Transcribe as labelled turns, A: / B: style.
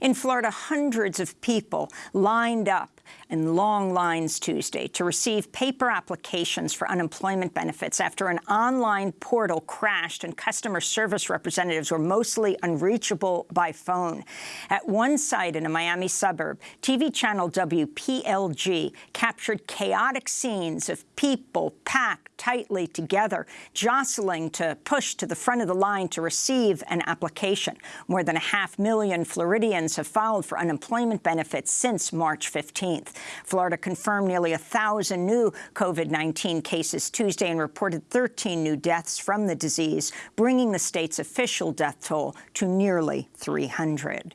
A: In Florida, hundreds of people lined up in long lines Tuesday to receive paper applications for unemployment benefits after an online portal crashed and customer service representatives were mostly unreachable by phone. At one site in a Miami suburb, TV channel WPLG captured chaotic scenes of people packed tightly together, jostling to push to the front of the line to receive an application. More than a half million Floridians have filed for unemployment benefits since March 15th. Florida confirmed nearly 1,000 new COVID-19 cases Tuesday and reported 13 new deaths from the disease, bringing the state's official death toll to nearly 300.